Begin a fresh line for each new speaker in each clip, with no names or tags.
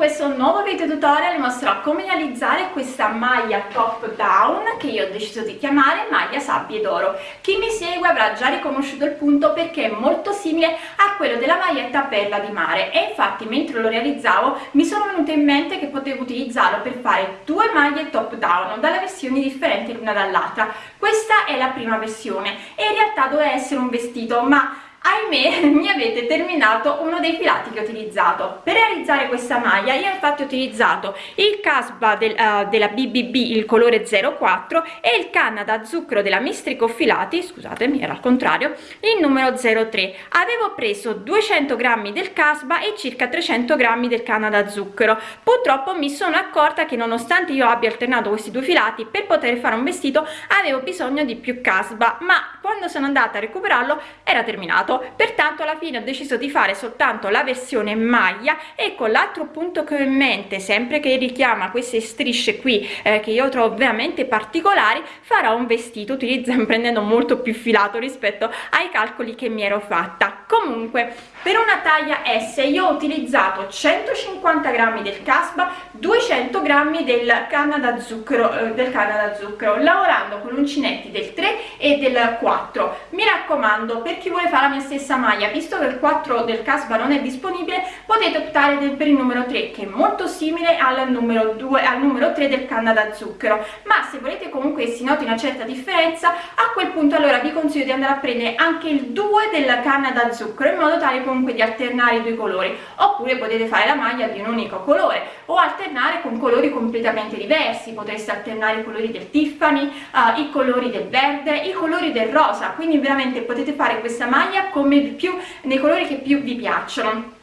questo nuovo video tutorial vi mostrerò come realizzare questa maglia top down che io ho deciso di chiamare maglia sabbie d'oro. Chi mi segue avrà già riconosciuto il punto perché è molto simile a quello della maglietta perla di mare. E infatti mentre lo realizzavo mi sono venuto in mente che potevo utilizzarlo per fare due maglie top down dalle versioni differenti l'una dall'altra. Questa è la prima versione. E in realtà doveva essere un vestito ma ahimè mi avete terminato uno dei filati che ho utilizzato. Per realizzare questa maglia io infatti ho utilizzato il casba del, uh, della bbb il colore 04 e il canna da zucchero della mistrico filati scusatemi era al contrario il numero 03 avevo preso 200 grammi del casba e circa 300 grammi del canna da zucchero. Purtroppo mi sono accorta che nonostante io abbia alternato questi due filati per poter fare un vestito avevo bisogno di più casba ma quando sono andata a recuperarlo era terminato pertanto alla fine ho deciso di fare soltanto la versione maglia e con l'altro punto che ho in mente sempre che richiama queste strisce qui eh, che io trovo veramente particolari farò un vestito utilizzando prendendo molto più filato rispetto ai calcoli che mi ero fatta. Comunque per una taglia S io ho utilizzato 150 grammi del casba 200 grammi del canna da zucchero eh, del canna zucchero lavorando con uncinetti del 3 e del 4 mi raccomando per chi vuole fare la mia stessa maglia visto che il 4 del casba non è disponibile potete optare per il numero 3 che è molto simile al numero 2 al numero 3 del canna da zucchero. Ma se volete comunque si noti una certa differenza a quel punto allora vi consiglio di andare a prendere anche il 2 del canna da zucchero in modo tale comunque di alternare i due colori. Oppure potete fare la maglia di un unico colore o alternare con colori completamente diversi. Potreste alternare i colori del Tiffany uh, i colori del verde i colori del rosa. Quindi veramente potete fare questa maglia come più nei colori che più vi piacciono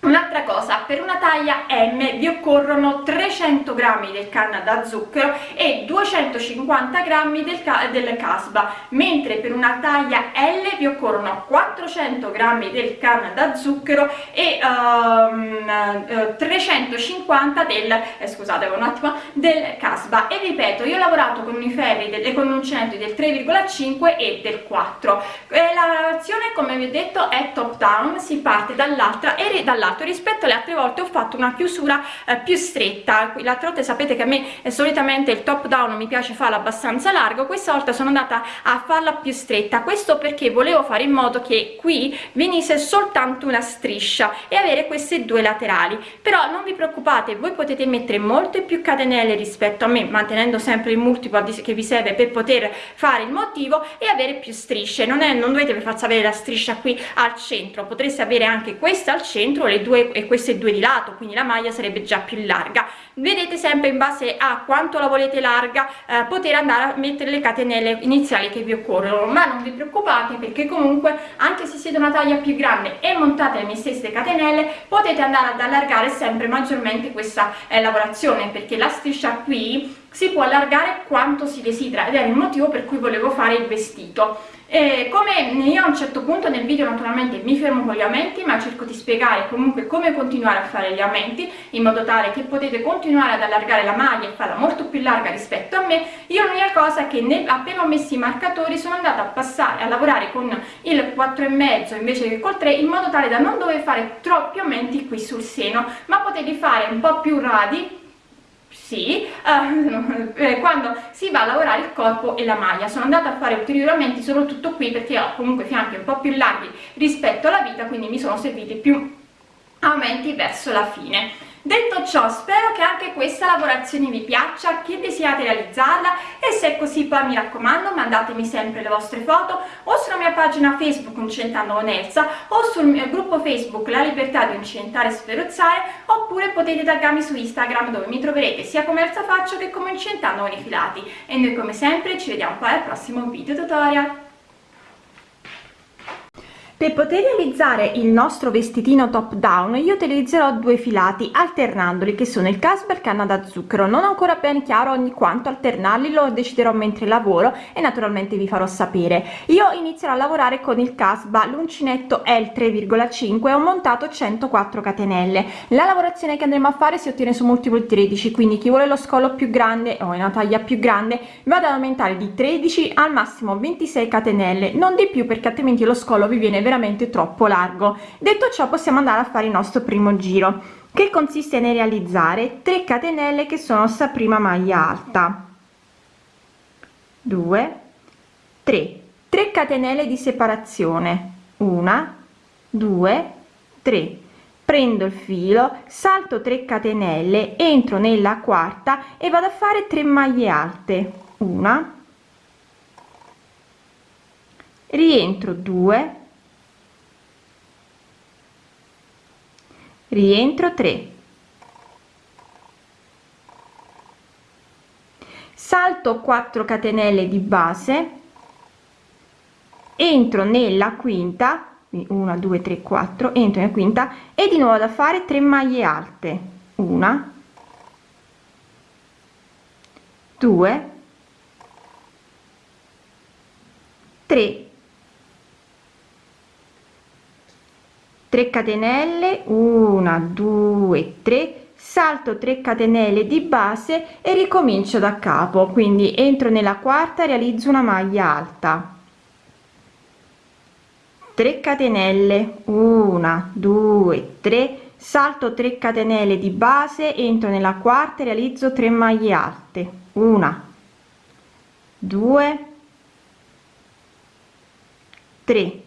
Un'altra cosa, per una taglia M vi occorrono 300 g del canna da zucchero e 250 g del, ca del casba, mentre per una taglia L vi occorrono 400 g del canna da zucchero e um, uh, 350 del, eh, scusate un attimo, del casba. E ripeto, io ho lavorato con i ferri e con del 3,5 e del 4. E la lavorazione, come vi ho detto, è top down, si parte dall'altra e dall'altra lato rispetto alle altre volte ho fatto una chiusura eh, più stretta. L'altra volta sapete che a me eh, solitamente il top down mi piace farlo abbastanza largo questa volta sono andata a farla più stretta. Questo perché volevo fare in modo che qui venisse soltanto una striscia e avere queste due laterali. Però non vi preoccupate voi potete mettere molte più catenelle rispetto a me mantenendo sempre il multiplo che vi serve per poter fare il motivo e avere più strisce. Non è non dovete per forza avere la striscia qui al centro potreste avere anche questa al centro le due e queste due di lato quindi la maglia sarebbe già più larga. Vedete sempre in base a quanto la volete larga eh, poter andare a mettere le catenelle iniziali che vi occorrono. Ma non vi preoccupate perché comunque anche se siete una taglia più grande e montate le stesse catenelle potete andare ad allargare sempre maggiormente questa eh, lavorazione perché la striscia qui si può allargare quanto si desidera ed è il motivo per cui volevo fare il vestito e come io a un certo punto nel video naturalmente mi fermo con gli aumenti ma cerco di spiegare comunque come continuare a fare gli aumenti in modo tale che potete continuare ad allargare la maglia e farla molto più larga rispetto a me. Io l'unica cosa che nel, appena ho messo i marcatori sono andata a passare a lavorare con il 4,5 invece che col 3 in modo tale da non dover fare troppi aumenti qui sul seno ma potete fare un po' più radi sì, uh, quando si va a lavorare il corpo e la maglia. Sono andata a fare ulteriori aumenti soprattutto qui perché ho comunque fianchi un po' più larghi rispetto alla vita, quindi mi sono serviti più aumenti verso la fine detto ciò spero che anche questa lavorazione vi piaccia che desiate realizzarla e se è così poi mi raccomando mandatemi sempre le vostre foto o sulla mia pagina facebook Incentando con Elsa o sul mio gruppo facebook La Libertà di Incentare e Sferozzare oppure potete taggarmi su Instagram dove mi troverete sia come Elsa Faccio che come Incentando con i filati. E noi come sempre ci vediamo poi al prossimo video tutorial per poter realizzare il nostro vestitino top down io utilizzerò due filati alternandoli che sono il casper canna da zucchero. Non ho ancora ben chiaro ogni quanto alternarli lo deciderò mentre lavoro e naturalmente vi farò sapere. Io inizierò a lavorare con il casba l'uncinetto il 3,5 e ho montato 104 catenelle. La lavorazione che andremo a fare si ottiene su multiplo di 13 quindi chi vuole lo scolo più grande o una taglia più grande vado ad aumentare di 13 al massimo 26 catenelle. Non di più perché altrimenti lo scolo vi viene veramente troppo largo. Detto ciò possiamo andare a fare il nostro primo giro che consiste nel realizzare 3 catenelle che sono sta prima maglia alta. 2 3 3 catenelle di separazione. Una. 2 3 prendo il filo salto 3 catenelle entro nella quarta e vado a fare 3 maglie alte. Una. Rientro 2 rientro 3 salto 4 catenelle di base. Entro nella quinta 1 2 3 4 entro in quinta e di nuovo da fare 3 maglie alte. Una. 2 3 3 catenelle 1 2 3 salto 3 catenelle di base e ricomincio da capo. Quindi entro nella quarta realizzo una maglia alta. 3 catenelle 1 2 3 salto 3 catenelle di base entro nella quarta realizzo 3 maglie alte. 1 2 3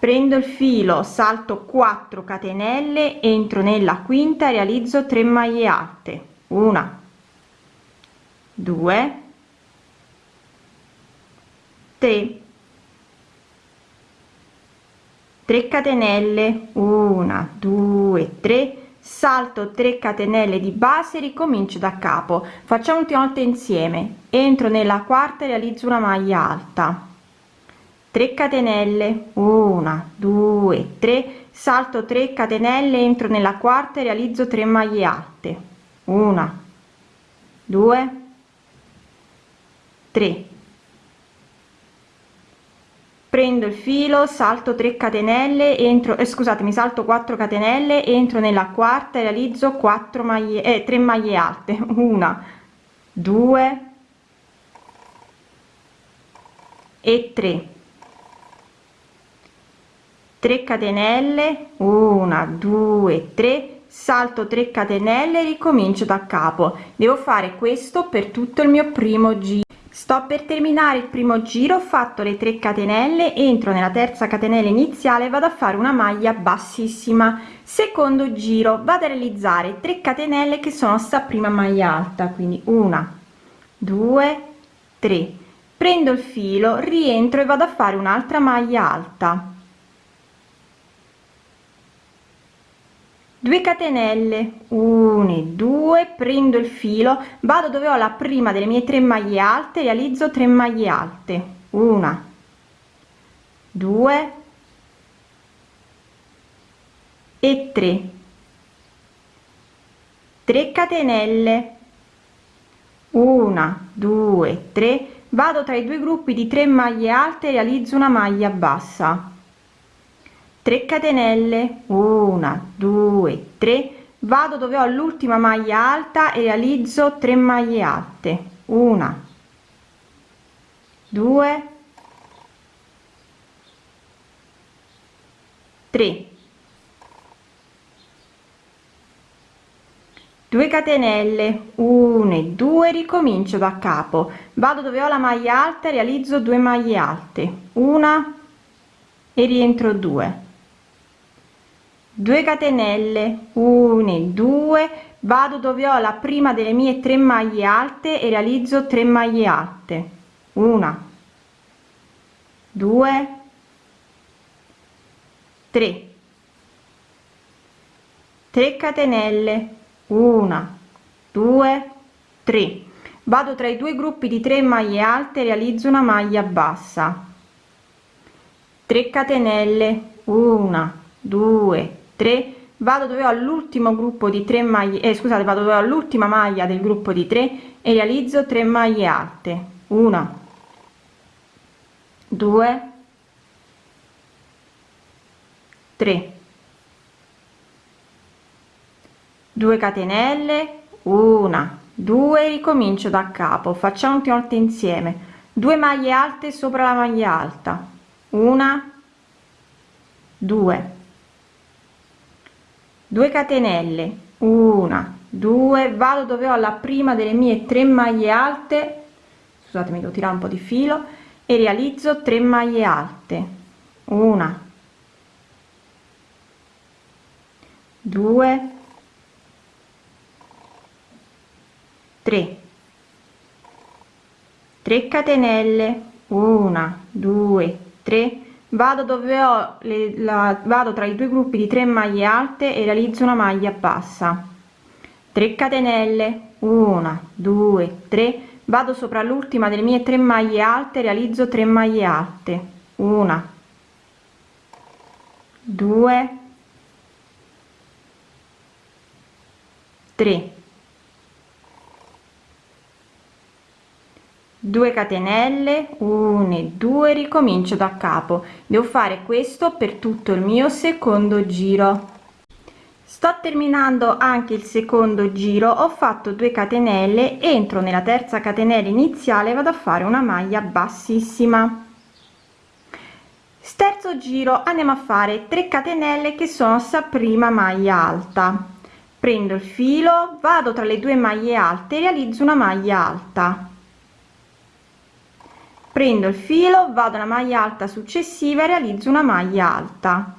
prendo il filo salto 4 catenelle entro nella quinta realizzo 3 maglie alte 1 2 3 3 catenelle 1 2 3 salto 3 catenelle di base ricomincio da capo. Facciamo ultima volta insieme. Entro nella quarta realizzo una maglia alta 3 catenelle. 1 2 3 salto 3 catenelle entro nella quarta e realizzo 3 maglie alte. 1 2 3 prendo il filo salto 3 catenelle entro eh, scusatemi salto 4 catenelle entro nella quarta e realizzo 4 maglie eh, 3 maglie alte. 1 2 e 3 3 catenelle 1 2 3 salto 3 catenelle ricomincio da capo. Devo fare questo per tutto il mio primo giro. Sto per terminare il primo giro ho fatto le 3 catenelle entro nella terza catenella iniziale vado a fare una maglia bassissima. Secondo giro vado a realizzare 3 catenelle che sono sta prima maglia alta quindi una 2 3 prendo il filo rientro e vado a fare un'altra maglia alta 2 catenelle 1 e 2 prendo il filo vado dove ho la prima delle mie tre maglie alte realizzo 3 maglie alte. Una 2 e 3 3 catenelle. 1 2 3 vado tra i due gruppi di 3 maglie alte realizzo una maglia bassa 3 catenelle. 1 2 3 vado dove ho l'ultima maglia alta e realizzo 3 maglie alte. 1 2 3 2 catenelle. 1 e 2 ricomincio da capo. Vado dove ho la maglia alta realizzo 2 maglie alte. Una. E rientro 2 2 catenelle 1 2 vado dove ho la prima delle mie tre maglie alte e realizzo 3 maglie alte. Una 2 3 3 catenelle 1 2 3 vado tra i due gruppi di 3 maglie alte realizzo una maglia bassa. 3 catenelle 1 2 3 vado dove ho all'ultimo gruppo di 3 maglie eh, scusate vado dove ho l'ultima maglia del gruppo di 3 e realizzo 3 maglie alte. 1 2 3 2 catenelle 1 2 ricomincio da capo facciamo più volte insieme.
2 maglie alte sopra la maglia alta. Una 2 2 catenelle. Una. 2 vado dove ho la prima delle mie 3 maglie alte. Scusatemi devo tirare un po di filo. E realizzo 3 maglie alte. Una. 2 3 3 catenelle. 1 2 3 vado dove ho le, la, vado tra i due gruppi di 3 maglie alte e realizzo una maglia bassa. 3 catenelle. 1 2 3 vado sopra l'ultima delle mie 3 maglie alte realizzo 3 maglie alte. 1 2 3 2 catenelle 1 e 2 ricomincio da capo. Devo fare questo per tutto il mio secondo giro. Sto terminando anche il secondo giro. Ho fatto 2 catenelle entro nella terza catenella iniziale vado a fare una maglia bassissima. Terzo giro andiamo a fare 3 catenelle che sono sta prima maglia alta. Prendo il filo vado tra le due maglie alte realizzo una maglia alta prendo il filo vado alla maglia alta successiva e realizzo una maglia alta.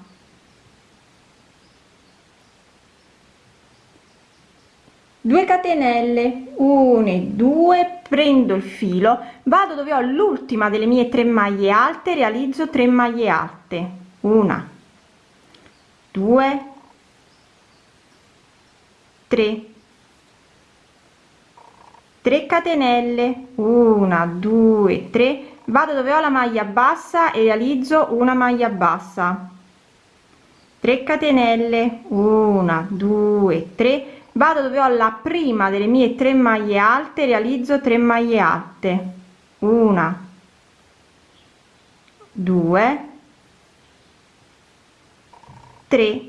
2 catenelle 1 e 2 prendo il filo vado dove ho l'ultima delle mie tre maglie alte realizzo 3 maglie alte. Una 2 3 3 catenelle 1 2 3 vado dove ho la maglia bassa e realizzo una maglia bassa. 3 catenelle 1 2 3 vado dove ho la prima delle mie 3 maglie alte realizzo 3 maglie alte. Una 2 3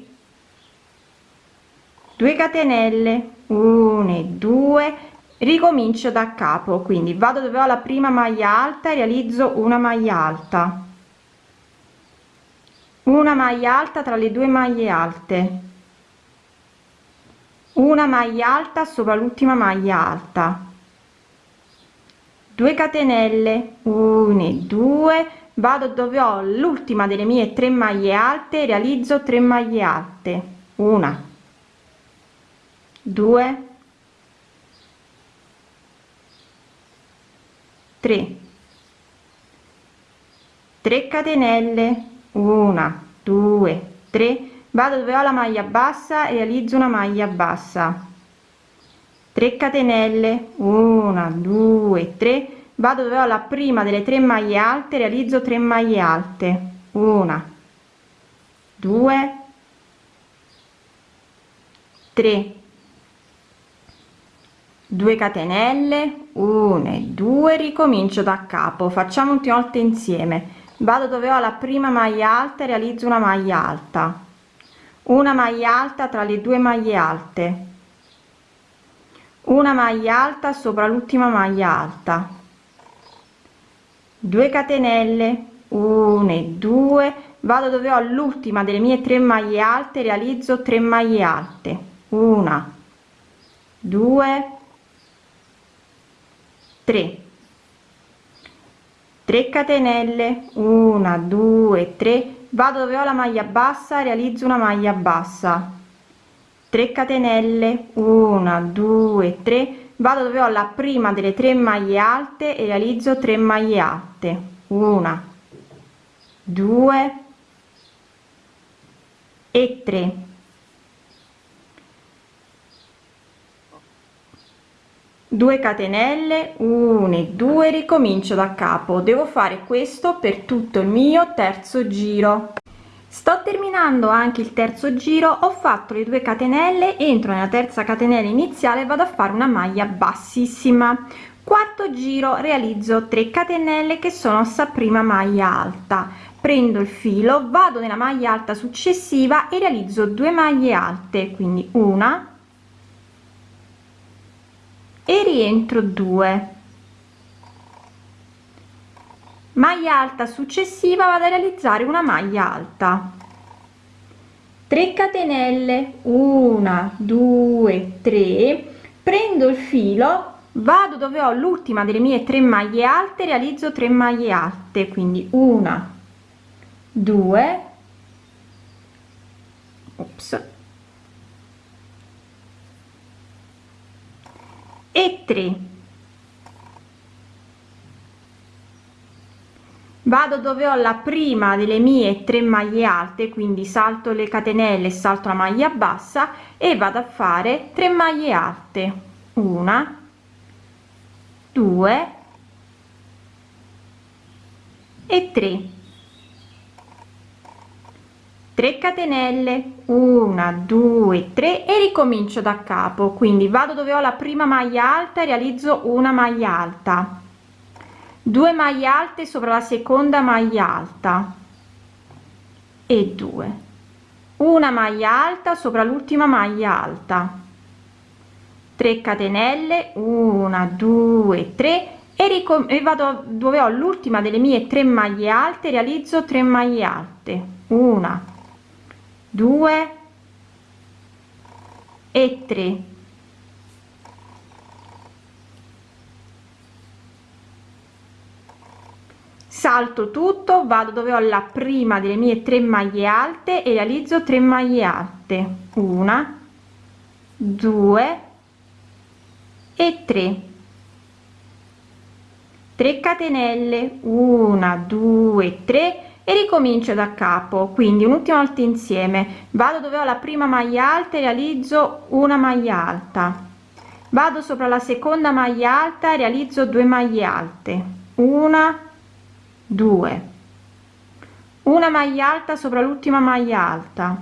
2 catenelle 1 e 2 ricomincio da capo quindi vado dove ho la prima maglia alta e realizzo una maglia alta. Una maglia alta tra le due maglie alte. Una maglia alta sopra l'ultima maglia alta. 2 catenelle 1 e 2 vado dove ho l'ultima delle mie tre maglie alte realizzo 3 maglie alte. Una. 2 3 3 catenelle. 1 2 3 vado dove ho la maglia bassa e realizzo una maglia bassa. 3 catenelle. 1 2 3 vado dove ho la prima delle tre maglie alte realizzo 3 maglie alte. 1 2 3 2 catenelle 1 e 2 ricomincio da capo. Facciamo un volte insieme. Vado dove ho la prima maglia alta e realizzo una maglia alta. Una maglia alta tra le due maglie alte. Una maglia alta sopra l'ultima maglia alta. 2 catenelle 1 e 2 vado dove ho l'ultima delle mie tre maglie alte realizzo 3 maglie alte. Una 2 3 3 catenelle 1 2 3 vado dove ho la maglia bassa realizzo una maglia bassa. 3 catenelle 1 2 3 vado dove ho la prima delle tre maglie alte e realizzo 3 maglie alte. 1 2 e 3 2 catenelle 1 e 2 ricomincio da capo. Devo fare questo per tutto il mio terzo giro. Sto terminando anche il terzo giro ho fatto le 2 catenelle entro nella terza catenella iniziale vado a fare una maglia bassissima. Quarto giro realizzo 3 catenelle che sono sta prima maglia alta. Prendo il filo vado nella maglia alta successiva e realizzo 2 maglie alte quindi una e rientro 2 maglia alta successiva vado a realizzare una maglia alta. 3 catenelle 1 2 3 prendo il filo vado dove ho l'ultima delle mie tre maglie alte realizzo 3 maglie alte quindi una due ops e 3 vado dove ho la prima delle mie tre maglie alte quindi salto le catenelle salto la maglia bassa e vado a fare 3 maglie alte. Una 2 e 3 3 catenelle 1 2 3 e ricomincio da capo. Quindi vado dove ho la prima maglia alta realizzo una maglia alta. 2 maglie alte sopra la seconda maglia alta. E 2 una maglia alta sopra l'ultima maglia alta. 3 catenelle 1 2 3 e, e vado dove ho l'ultima delle mie tre maglie alte realizzo 3 maglie alte. 1 2 e 3 salto tutto vado dove ho la prima delle mie tre maglie alte e realizzo 3 maglie alte. 1 2 e 3 3 catenelle. 1 2 3 e ricomincio da capo. Quindi un'ultima volta insieme. Vado dove ho la prima maglia alta e realizzo una maglia alta. Vado sopra la seconda maglia alta e realizzo 2 maglie alte. Una 2 una maglia alta sopra l'ultima maglia alta.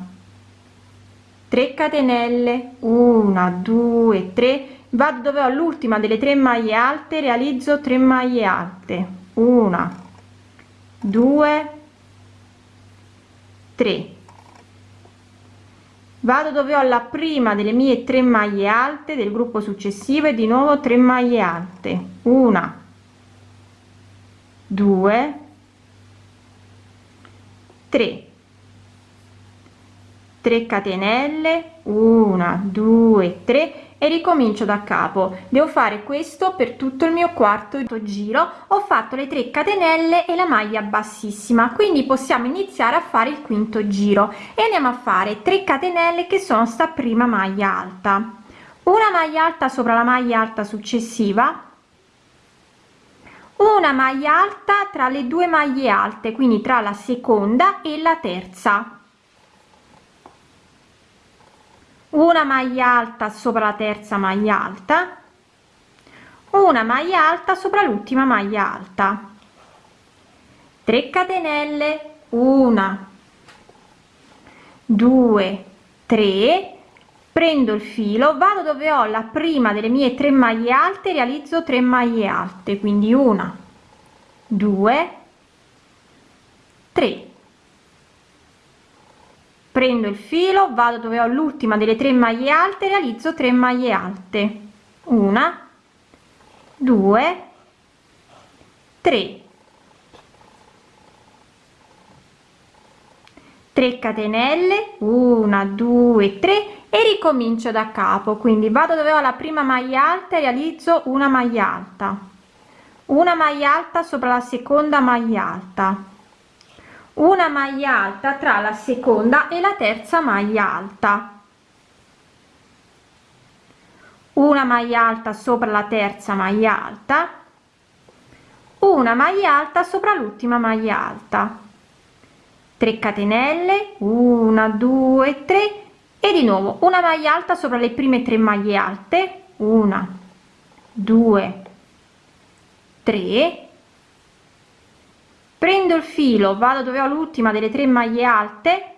3 catenelle. 1 2 3 vado dove ho l'ultima delle tre maglie alte realizzo 3 maglie alte. Una due tre. Vado dove ho la prima delle mie tre maglie alte del gruppo successivo e di nuovo 3 maglie alte. Una. Due. Tre. 3 catenelle. 1 2 3 e ricomincio da capo. Devo fare questo per tutto il mio quarto giro. Ho fatto le 3 catenelle e la maglia bassissima quindi possiamo iniziare a fare il quinto giro. E andiamo a fare 3 catenelle che sono sta prima maglia alta. Una maglia alta sopra la maglia alta successiva. Una maglia alta tra le due maglie alte quindi tra la seconda e la terza una maglia alta sopra la terza maglia alta. Una maglia alta sopra l'ultima maglia alta. 3 catenelle. 1 2 3 prendo il filo vado dove ho la prima delle mie tre maglie alte realizzo 3 maglie alte quindi una 2 3 prendo il filo vado dove ho l'ultima delle tre maglie alte realizzo 3 maglie alte. Una due tre. 3 catenelle 1 2 3 e ricomincio da capo. Quindi vado dove ho la prima maglia alta e realizzo una maglia alta. Una maglia alta sopra la seconda maglia alta una maglia alta tra la seconda e la terza maglia alta. Una maglia alta sopra la terza maglia alta. Una maglia alta sopra l'ultima maglia alta. 3 catenelle 1 2 3 e di nuovo una maglia alta sopra le prime tre maglie alte. 1 2 3 prendo il filo vado dove ho l'ultima delle tre maglie alte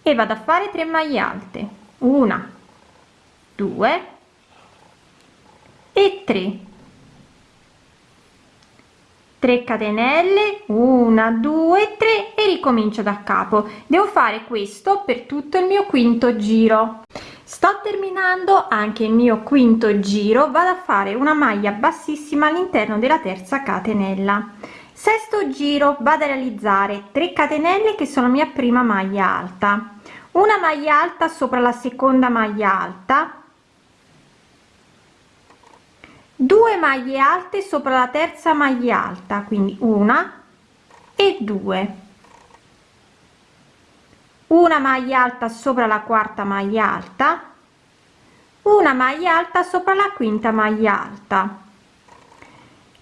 e vado a fare 3 maglie alte. Una due e 3 3 catenelle 1 2 3 e ricomincio da capo. Devo fare questo per tutto il mio quinto giro. Sto terminando anche il mio quinto giro vado a fare una maglia bassissima all'interno della terza catenella sesto giro vado a realizzare 3 catenelle che sono mia prima maglia alta. Una maglia alta sopra la seconda maglia alta. 2 maglie alte sopra la terza maglia alta quindi una e due. Una maglia alta sopra la quarta maglia alta. Una maglia alta sopra la quinta maglia alta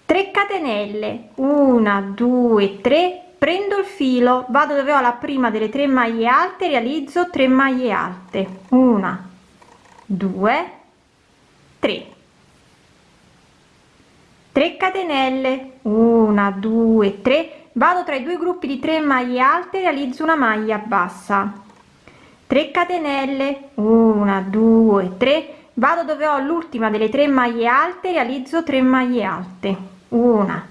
3 catenelle. 1 2 3 prendo il filo. Vado dove ho la prima delle tre maglie alte realizzo 3 maglie alte. 1 2 3 3 catenelle. 1 2 3 vado tra i due gruppi di 3 maglie alte realizzo una maglia bassa. 3 catenelle. 1 2 3 vado dove ho l'ultima delle tre maglie alte realizzo 3 maglie alte una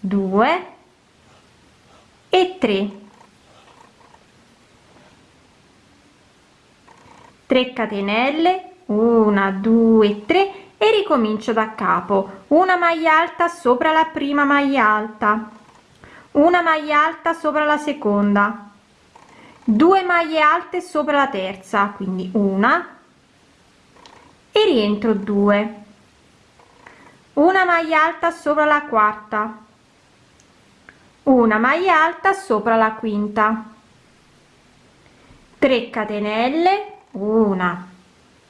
due e 3 3 catenelle 1 2 3 e ricomincio da capo. Una maglia alta sopra la prima maglia alta. Una maglia alta sopra la seconda. 2 maglie alte sopra la terza quindi una. E rientro 2 una maglia alta sopra la quarta. Una maglia alta sopra la quinta. 3 catenelle 1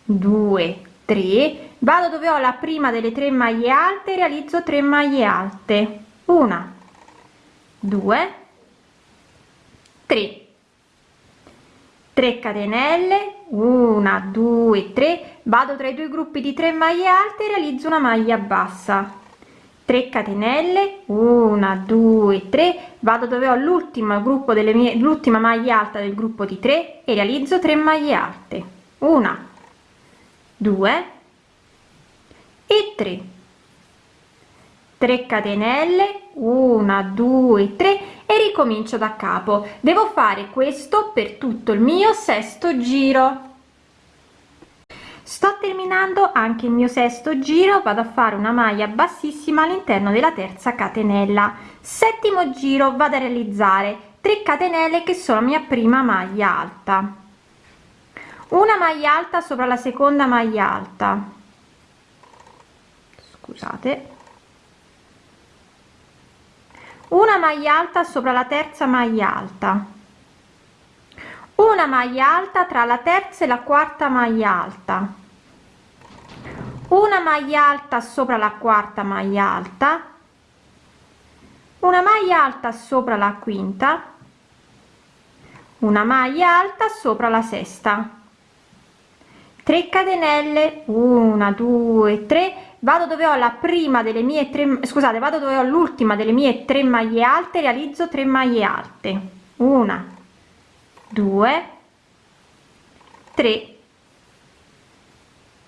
2 3 vado dove ho la prima delle tre maglie alte realizzo 3 maglie alte. Una 2 3 3 catenelle 1 2 3 vado tra i due gruppi di 3 maglie alte e realizzo una maglia bassa. 3 catenelle 1 2 3 vado dove ho l'ultimo gruppo delle mie l'ultima maglia alta del gruppo di 3 e realizzo 3 maglie alte. 1 2 e 3 3 catenelle 1 2 3 e ricomincio da capo. Devo fare questo per tutto il mio sesto giro. Sto terminando anche il mio sesto giro vado a fare una maglia bassissima all'interno della terza catenella. Settimo giro vado a realizzare 3 catenelle che sono mia prima maglia alta. Una maglia alta sopra la seconda maglia alta. Scusate una maglia alta sopra la terza maglia alta. Una maglia alta tra la terza e la quarta maglia alta. Una maglia alta sopra la quarta maglia alta. Una maglia alta sopra la quinta. Una maglia alta sopra la sesta. 3 catenelle. 1 2 3 vado dove ho la prima delle mie tre scusate vado dove ho l'ultima delle mie tre maglie alte realizzo 3 maglie alte. Una 2 3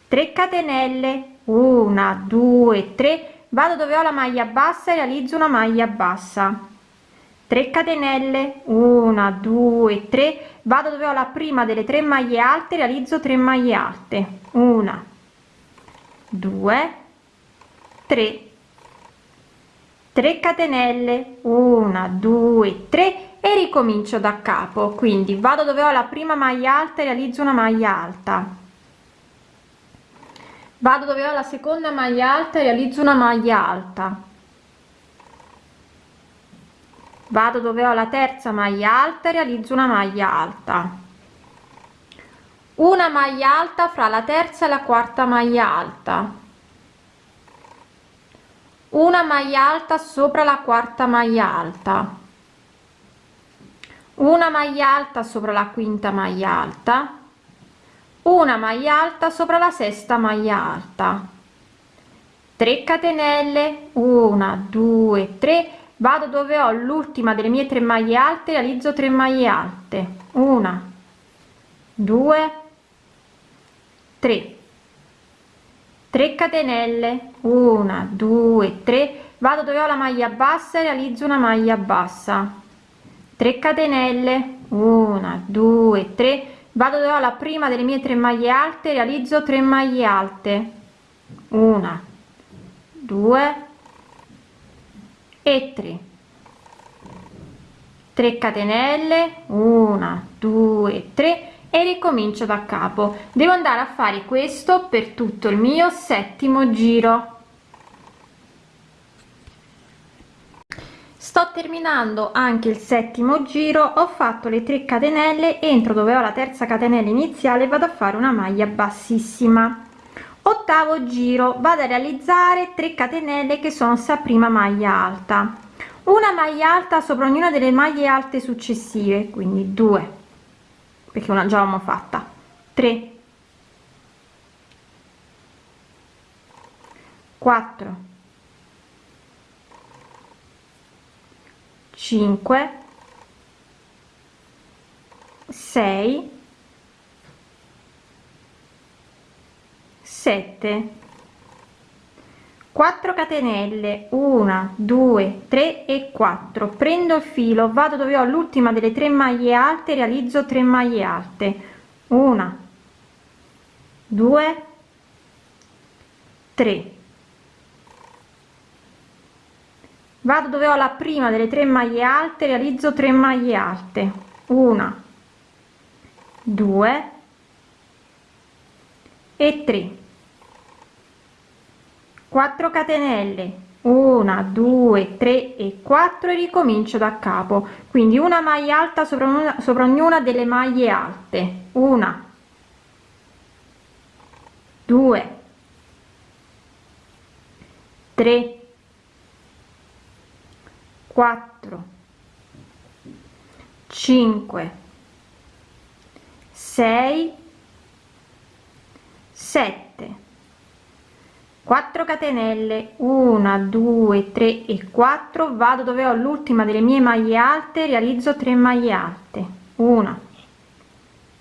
3 catenelle. 1 2 3 vado dove ho la maglia bassa e realizzo una maglia bassa. 3 catenelle. 1 2 3 vado dove ho la prima delle tre maglie alte realizzo 3 maglie alte. 1 2 3 3 catenelle 1 2 3 e ricomincio da capo. Quindi vado dove ho la prima maglia alta e realizzo una maglia alta. Vado dove ho la seconda maglia alta e realizzo una maglia alta. Vado dove ho la terza maglia alta e realizzo una maglia alta una maglia alta fra la terza e la quarta maglia alta. Una maglia alta sopra la quarta maglia alta. Una maglia alta sopra la quinta maglia alta. Una maglia alta sopra la sesta maglia alta. 3 catenelle. 1 2 3 vado dove ho l'ultima delle mie tre maglie alte realizzo 3 maglie alte. 1 2 3 3 catenelle. 1 2 3 vado dove ho la maglia bassa e realizzo una maglia bassa. 3 catenelle. 1 2 3 vado dove ho la prima delle mie tre maglie alte realizzo 3 maglie alte. Una due e tre. 3 catenelle. 1 2 3 e ricomincio da capo. Devo andare a fare questo per tutto il mio settimo giro. Sto terminando anche il settimo giro ho fatto le 3 catenelle entro dove ho la terza catenella iniziale vado a fare una maglia bassissima. Ottavo giro vado a realizzare 3 catenelle che sono sta prima maglia alta. Una maglia alta sopra ognuna delle maglie alte successive quindi 2 perché una già l'abbiamo fatta. 3 4 5 6 7 4 catenelle 1 2 3 e 4 prendo il filo vado dove ho l'ultima delle tre maglie alte realizzo 3 maglie alte. 1 2 3 vado dove ho la prima delle tre maglie alte realizzo 3 maglie alte. 1 2 e 3 4 catenelle. 1 2 3 e 4 e ricomincio da capo. Quindi una maglia alta sopra una sopra ognuna delle maglie alte. Una. 2 3 4 5 6 7 4 catenelle 1 2 3 e 4 vado dove ho l'ultima delle mie maglie alte realizzo 3 maglie alte. 1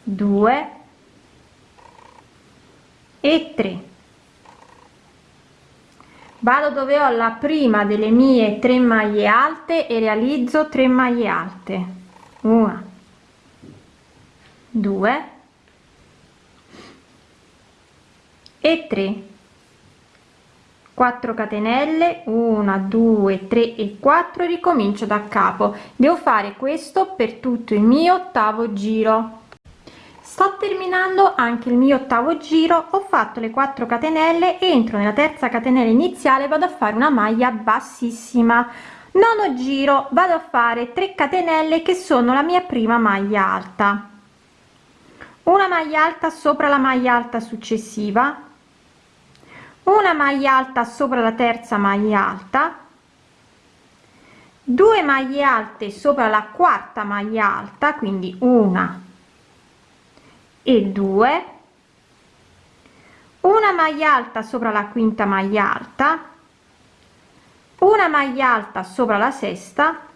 2 e 3 vado dove ho la prima delle mie 3 maglie alte e realizzo 3 maglie alte. 1 2 e 3 4 catenelle 1 2 3 e 4 ricomincio da capo. Devo fare questo per tutto il mio ottavo giro. Sto terminando anche il mio ottavo giro ho fatto le 4 catenelle entro nella terza catenella iniziale vado a fare una maglia bassissima. Nono giro vado a fare 3 catenelle che sono la mia prima maglia alta. Una maglia alta sopra la maglia alta successiva una maglia alta sopra la terza maglia alta. 2 maglie alte sopra la quarta maglia alta quindi una. E due. Una maglia alta sopra la quinta maglia alta. Una maglia alta sopra la sesta.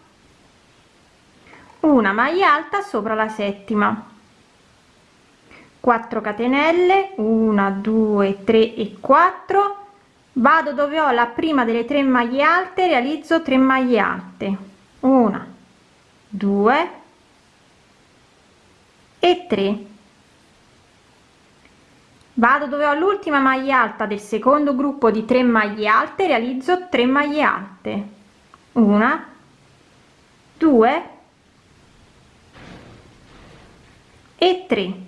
Una maglia alta sopra la settima 4 catenelle 1 2 3 e 4 vado dove ho la prima delle tre maglie alte realizzo 3 maglie alte. 1 2 e 3 vado dove ho l'ultima maglia alta del secondo gruppo di 3 maglie alte realizzo 3 maglie alte. 1 2 e 3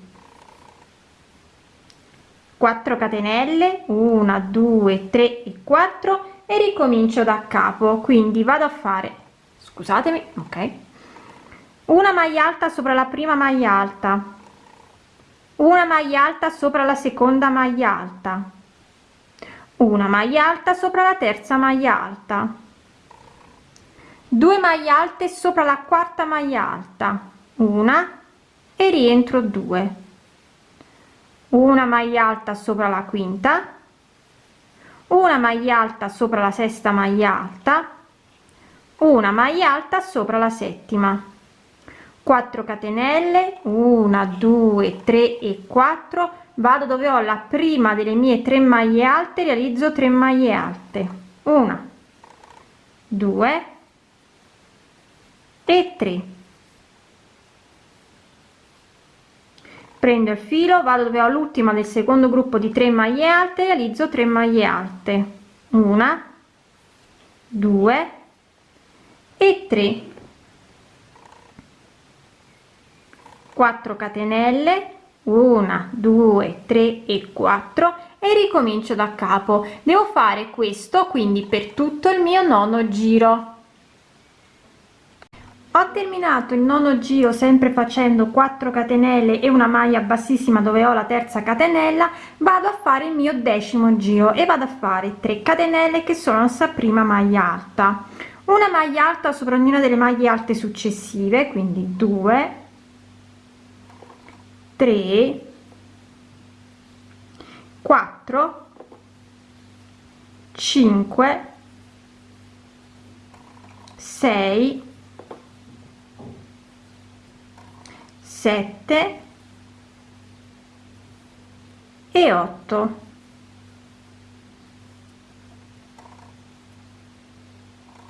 4 catenelle 1 2 3 e 4 e ricomincio da capo. Quindi vado a fare scusatemi ok. Una maglia alta sopra la prima maglia alta. Una maglia alta sopra la seconda maglia alta. Una maglia alta sopra la terza maglia alta. 2 maglie alte sopra la quarta maglia alta. Una e rientro 2 una maglia alta sopra la quinta una maglia alta sopra la sesta maglia alta una maglia alta sopra la settima. 4 catenelle 1 2 3 e 4 vado dove ho la prima delle mie tre maglie alte realizzo 3 maglie alte. 1 2 e 3 prendo il filo vado dove ho l'ultima del secondo gruppo di 3 maglie alte realizzo 3 maglie alte. Una 2 e 3 4 catenelle 1 2 3 e 4 e ricomincio da capo. Devo fare questo quindi per tutto il mio nono giro ho terminato il nono giro sempre facendo 4 catenelle e una maglia bassissima dove ho la terza catenella vado a fare il mio decimo giro e vado a fare 3 catenelle che sono la prima maglia alta. Una maglia alta sopra ognuna delle maglie alte successive quindi 2 3 4 5 6 7 e 8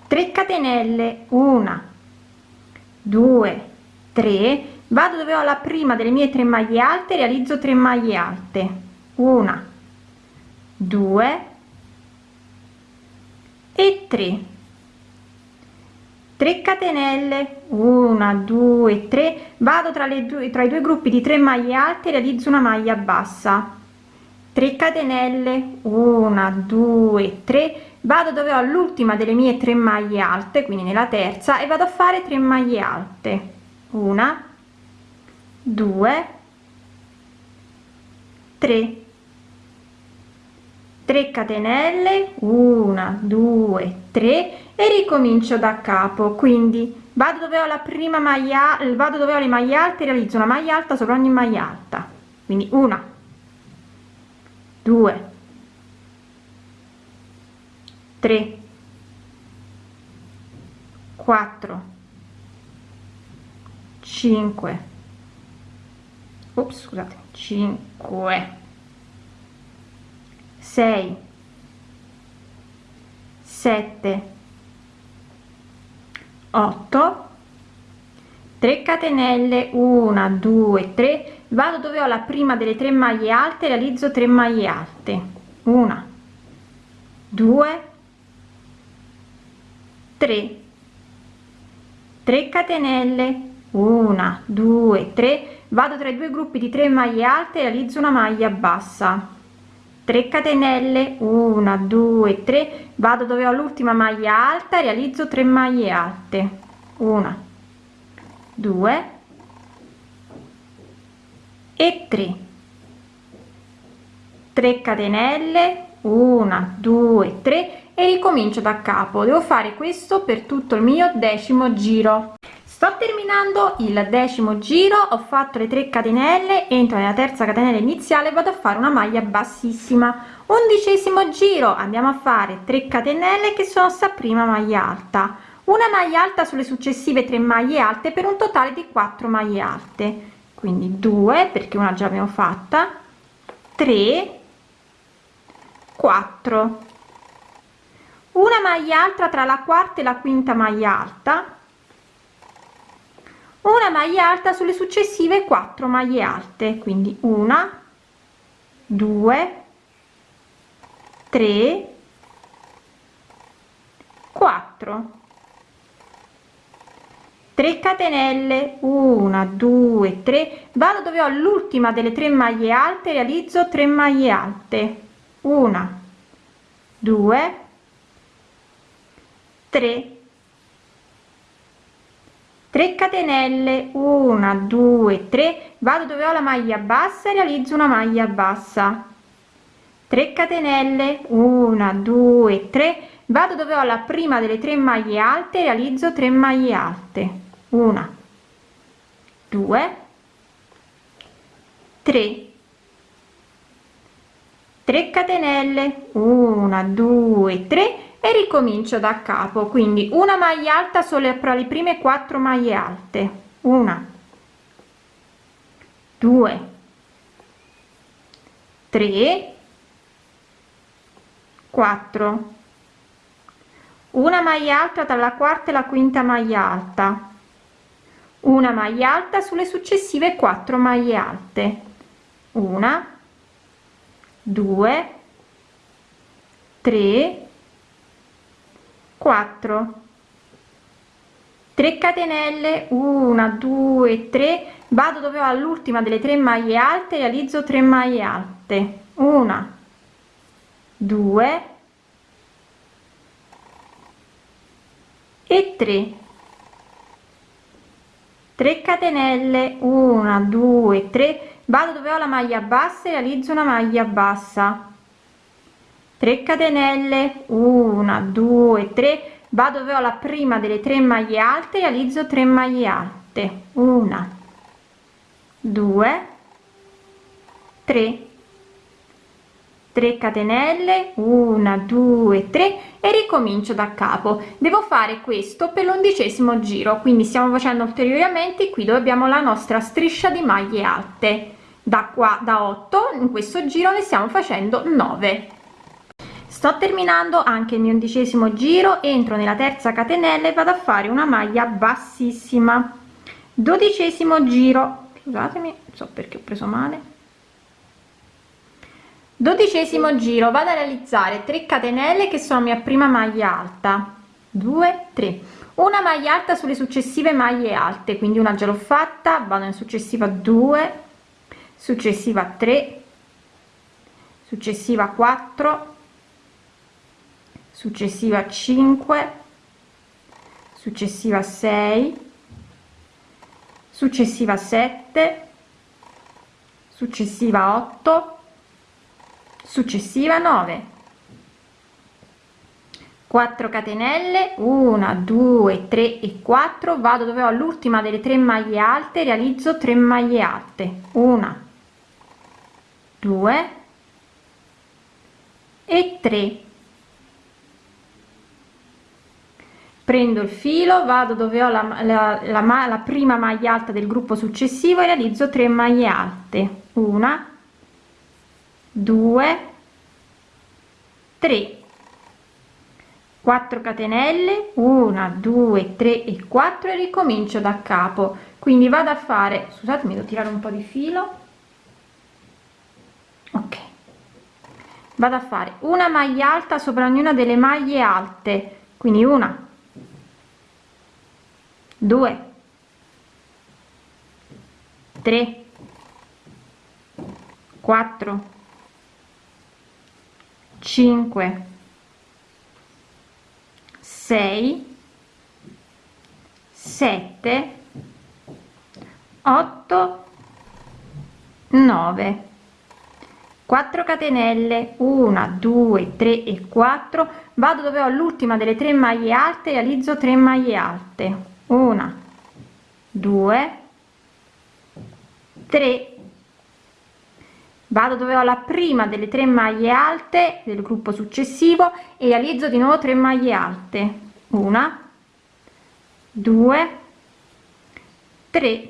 3 catenelle 1 2 3 vado dove ho la prima delle mie tre maglie alte realizzo 3 maglie alte. 1 2 e 3 3 catenelle 1 2 3 vado tra le due tra i due gruppi di 3 maglie alte realizzo una maglia bassa. 3 catenelle 1 2 3 vado dove ho l'ultima delle mie tre maglie alte quindi nella terza e vado a fare 3 maglie alte. Una 2 3 3 catenelle 1 2 3 e ricomincio da capo quindi vado dove ho la prima maglia vado dove ho le maglie alte realizzo una maglia alta sopra ogni maglia alta. Quindi una 2 3 4 5 ops scusate 5 6 7 8 3 catenelle 1 2 3 vado dove ho la prima delle tre maglie alte realizzo 3 maglie alte. 1 2 3 3 catenelle 1 2 3 vado tra i due gruppi di 3 maglie alte realizzo una maglia bassa 3 catenelle 1 2 3 vado dove ho l'ultima maglia alta realizzo 3 maglie alte. 1 2 e 3 3 catenelle 1 2 3 e ricomincio da capo. Devo fare questo per tutto il mio decimo giro sto terminando il decimo giro ho fatto le 3 catenelle entro nella terza catenella iniziale vado a fare una maglia bassissima. Undicesimo giro andiamo a fare 3 catenelle che sono sta prima maglia alta. Una maglia alta sulle successive 3 maglie alte per un totale di 4 maglie alte. Quindi 2 perché una già abbiamo fatta. 3 4 una maglia alta tra la quarta e la quinta maglia alta una maglia alta sulle successive 4 maglie alte quindi una 2 3 4 3 catenelle 1 2 3 vado dove ho l'ultima delle tre maglie alte realizzo 3 maglie alte. 1 2 3 3 catenelle 1 2 3 vado dove ho la maglia bassa e realizzo una maglia bassa. 3 catenelle 1 2 3 vado dove ho la prima delle tre maglie alte realizzo 3 maglie alte. 1 2 3 3 catenelle 1 2 3 e ricomincio da capo quindi una maglia alta solo fra le prime quattro maglie alte. Una. 2 3 4 una maglia alta tra la quarta e la quinta maglia alta. Una maglia alta sulle successive quattro maglie alte. Una. 2 3 4 3 catenelle 1 2 3 vado dove ho all'ultima delle tre maglie alte realizzo 3 maglie alte. 1 2 e 3 3 catenelle 1 2 3 vado dove ho la maglia bassa e realizzo una maglia bassa 3 catenelle 1 2 3 vado dove ho la prima delle tre maglie alte realizzo 3 maglie alte. 1 2 3 3 catenelle 1 2 3 e ricomincio da capo. Devo fare questo per l'undicesimo giro quindi stiamo facendo ulteriori aumenti qui dove abbiamo la nostra striscia di maglie alte. Da qua da 8 in questo giro ne stiamo facendo 9 sto terminando anche il mio undicesimo giro entro nella terza catenella e vado a fare una maglia bassissima. Dodicesimo giro. Scusatemi so perché ho preso male. Dodicesimo giro. Vado a realizzare 3 catenelle che sono mia prima maglia alta. 2 3 una maglia alta sulle successive maglie alte quindi una già l'ho fatta. Vado in successiva 2 successiva 3 successiva 4 successiva 5 successiva 6 successiva 7 successiva 8 successiva 9 4 catenelle. 1 2 3 e 4 vado dove ho l'ultima delle tre maglie alte. Realizzo 3 maglie alte. 1 2 e 3 prendo il filo vado dove ho la, la, la, la prima maglia alta del gruppo successivo e realizzo 3 maglie alte. Una 2 3 4 catenelle 1 2 3 e 4 e ricomincio da capo. Quindi vado a fare scusatemi devo tirare un po di filo. Ok. Vado a fare una maglia alta sopra ognuna delle maglie alte. Quindi una 2 3 4 5 6 7 8 9 4 catenelle. 1 2 3 e 4 vado dove ho l'ultima delle tre maglie alte realizzo 3 maglie alte una due tre. Vado dove ho la prima delle tre maglie alte del gruppo successivo e realizzo di nuovo 3 maglie alte. Una due tre.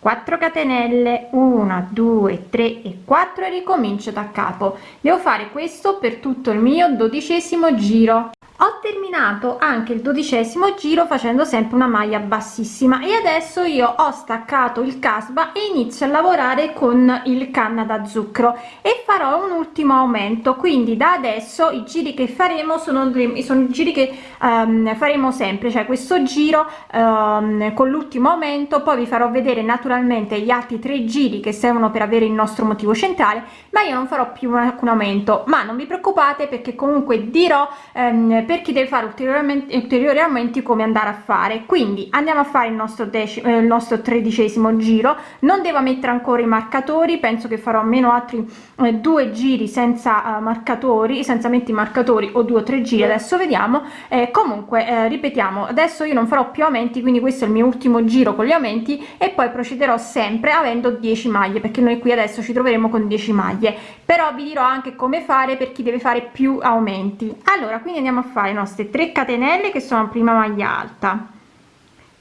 4 catenelle. 1 2 3 e 4 e ricomincio da capo. Devo fare questo per tutto il mio dodicesimo giro ho terminato anche il dodicesimo giro facendo sempre una maglia bassissima e adesso io ho staccato il casba e inizio a lavorare con il canna da zucchero e farò un ultimo aumento. Quindi da adesso i giri che faremo sono, sono giri che um, faremo sempre cioè questo giro um, con l'ultimo aumento. Poi vi farò vedere naturalmente gli altri tre giri che servono per avere il nostro motivo centrale ma io non farò più alcun aumento. Ma non vi preoccupate perché comunque dirò um, per chi deve fare ulteriori aumenti come andare a fare. Quindi andiamo a fare il nostro decimo eh, il nostro tredicesimo giro. Non devo mettere ancora i marcatori penso che farò almeno altri eh, due giri senza uh, marcatori senza metti marcatori o due o tre giri. Adesso vediamo. Eh, comunque eh, ripetiamo adesso io non farò più aumenti quindi questo è il mio ultimo giro con gli aumenti e poi procederò sempre avendo 10 maglie perché noi qui adesso ci troveremo con 10 maglie. Però vi dirò anche come fare per chi deve fare più aumenti. Allora quindi andiamo a fare fare nostre 3 catenelle che sono prima maglia alta.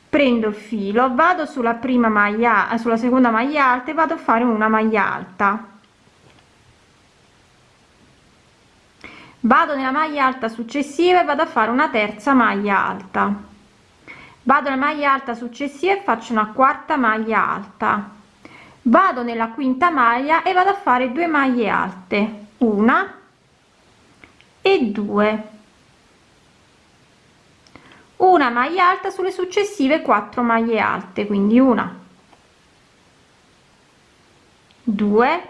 Prendo il filo vado sulla prima maglia sulla seconda maglia alta e vado a fare una maglia alta. Vado nella maglia alta successiva e vado a fare una terza maglia alta. Vado nella maglia alta successiva e faccio una quarta maglia alta. Vado nella quinta maglia e vado a fare due maglie alte. Una e due una maglia alta sulle successive 4 maglie alte quindi una. 2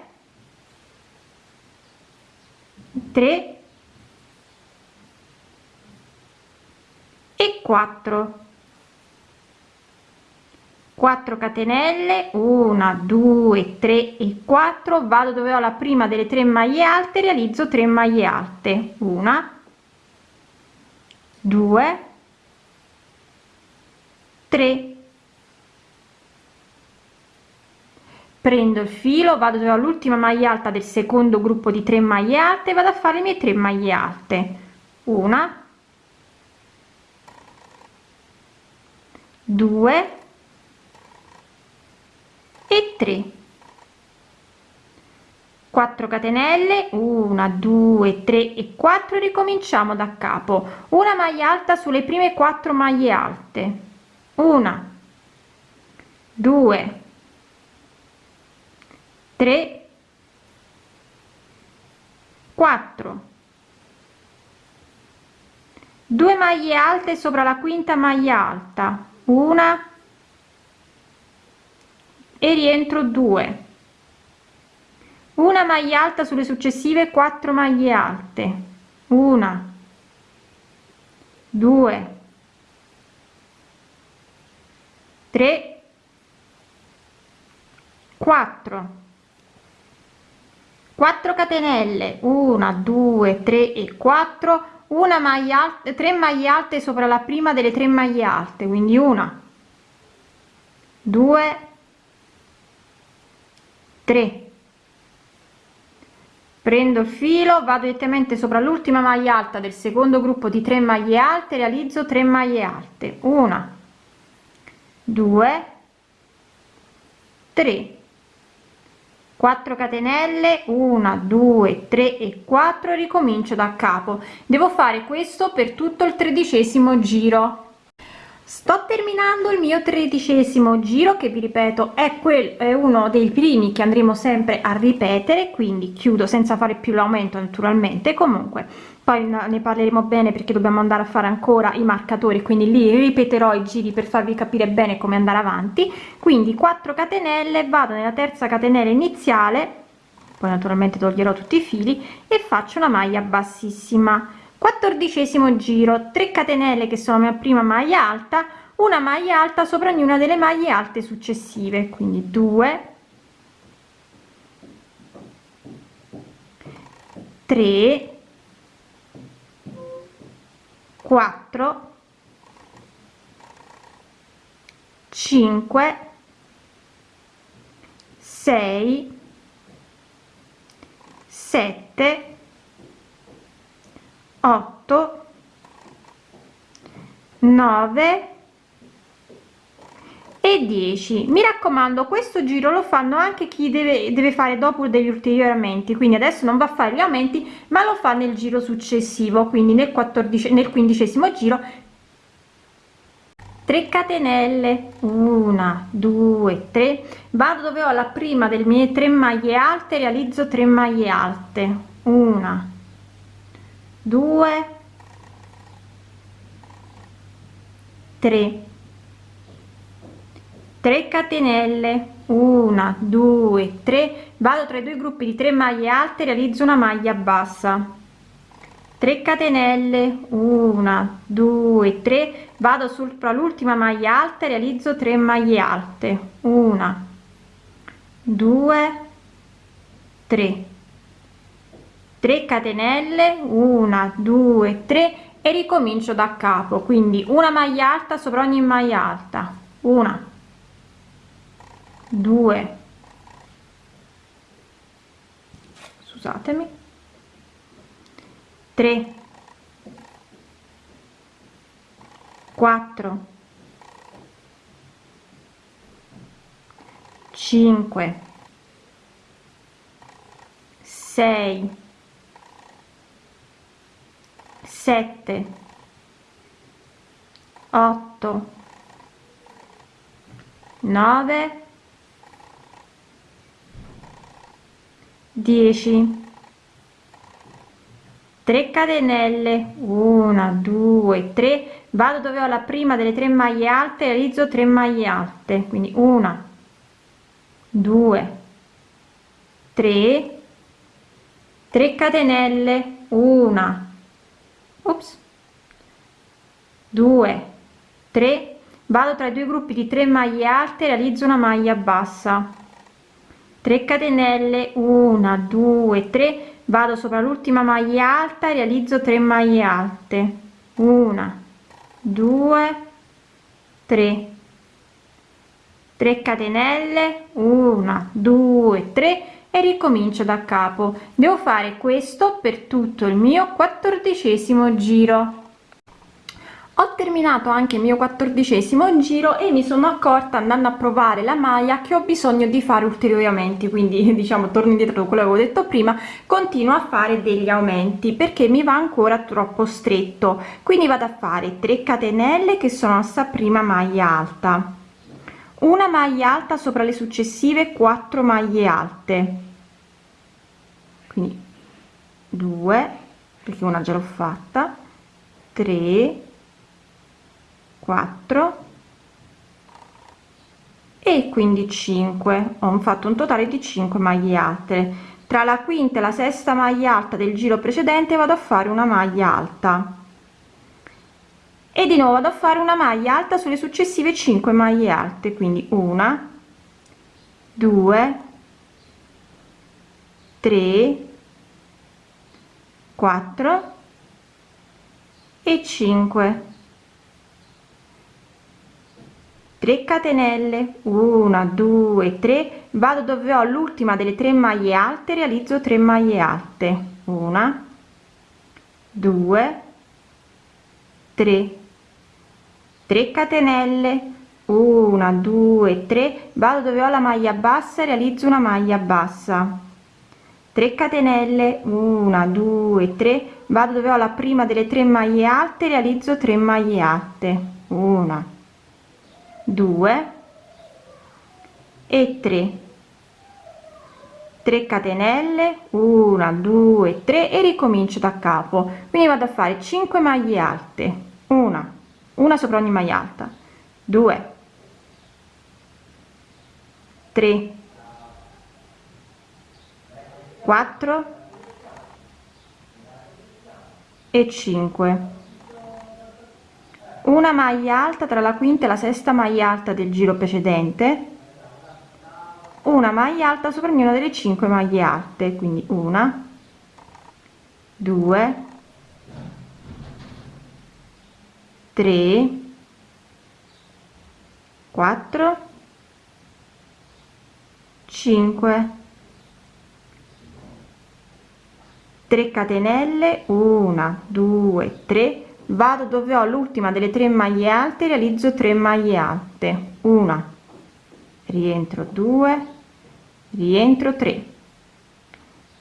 3 e 4 4 catenelle 1 2 3 e 4 vado dove ho la prima delle tre maglie alte realizzo 3 maglie alte. Una. 2 3 prendo il filo vado dove ho l'ultima maglia alta del secondo gruppo di 3 maglie alte vado a fare le mie 3 maglie alte. Una. 2 e 3 4 catenelle 1 2 3 e 4 ricominciamo da capo. Una maglia alta sulle prime 4 maglie alte una. 2 3 4 2 maglie alte sopra la quinta maglia alta. Una. E rientro 2 una maglia alta sulle successive 4 maglie alte. Una. 2 3 4 4 catenelle 1 2 3 e 4 una maglia alta 3 maglie alte sopra la prima delle tre maglie alte quindi una 2 3 prendo il filo vado direttamente sopra l'ultima maglia alta del secondo gruppo di 3 maglie alte realizzo 3 maglie alte. Una 2 3 4 catenelle 1 2 3 e 4 ricomincio da capo. Devo fare questo per tutto il tredicesimo giro. Sto terminando il mio tredicesimo giro che vi ripeto è quel è uno dei primi che andremo sempre a ripetere quindi chiudo senza fare più l'aumento naturalmente. Comunque poi ne parleremo bene perché dobbiamo andare a fare ancora i marcatori quindi lì ripeterò i giri per farvi capire bene come andare avanti. Quindi 4 catenelle vado nella terza catenella iniziale poi naturalmente toglierò tutti i fili e faccio una maglia bassissima. Quattordicesimo giro 3 catenelle che sono la mia prima maglia alta una maglia alta sopra ognuna delle maglie alte successive. Quindi 2 3 4 5 6 7 8 9 e 10 mi raccomando questo giro lo fanno anche chi deve, deve fare dopo degli ulteriori aumenti quindi adesso non va a fare gli aumenti ma lo fa nel giro successivo quindi nel 14 nel quindicesimo giro. 3 catenelle. 1 2 3 vado dove ho la prima delle mie 3 maglie alte realizzo 3 maglie alte. 1 2 3 3 catenelle. 1 2 3 vado tra i due gruppi di 3 maglie alte realizzo una maglia bassa. 3 catenelle. 1 2 3 vado sopra l'ultima maglia alta e realizzo 3 maglie alte. 1 2 3 3 catenelle. 1 2 3 e ricomincio da capo. Quindi una maglia alta sopra ogni maglia alta. 1 due. Scusatemi. 3 4 5 6 7 8 9 dieci, 3 catenelle. 1 2 3 vado dove ho la prima delle tre maglie alte realizzo 3 maglie alte. Quindi una 2 3 3 catenelle. Una ops 2 3 vado tra i due gruppi di 3 maglie alte realizzo una maglia bassa 3 catenelle 1 2 3 vado sopra l'ultima maglia alta realizzo 3 maglie alte. 1 2 3 3 catenelle 1 2 3 e ricomincio da capo. Devo fare questo per tutto il mio quattordicesimo giro ho terminato anche il mio quattordicesimo giro e mi sono accorta andando a provare la maglia che ho bisogno di fare ulteriori aumenti quindi diciamo torno indietro quello che avevo detto prima continuo a fare degli aumenti perché mi va ancora troppo stretto. Quindi vado a fare 3 catenelle che sono sta prima maglia alta. Una maglia alta sopra le successive 4 maglie alte. Quindi 2 perché una già l'ho fatta. 3 4 e quindi 5 ho fatto un totale di 5 maglie alte. Tra la quinta e la sesta maglia alta del giro precedente vado a fare una maglia alta. E di nuovo vado a fare una maglia alta sulle successive 5 maglie alte quindi una 2 3 4 e 5 3 catenelle 1 2 3 vado dove ho l'ultima delle tre maglie alte realizzo 3 maglie alte. 1 2 3 3 catenelle 1 2 3 vado dove ho la maglia bassa realizzo una maglia bassa. 3 catenelle 1 2 3 vado dove ho la prima delle tre maglie alte realizzo 3 maglie alte. 1 2 e 3 3 catenelle 1 2 3 e ricomincio da capo. Quindi vado a fare 5 maglie alte. Una una sopra ogni maglia alta. 2 3 4 e 5 una maglia alta tra la quinta e la sesta maglia alta del giro precedente. Una maglia alta sopra ognuna delle 5 maglie alte quindi una 2 3 4 5 3 catenelle 1 2 3 vado dove ho l'ultima delle tre maglie alte realizzo 3 maglie alte. Una. Rientro 2 rientro 3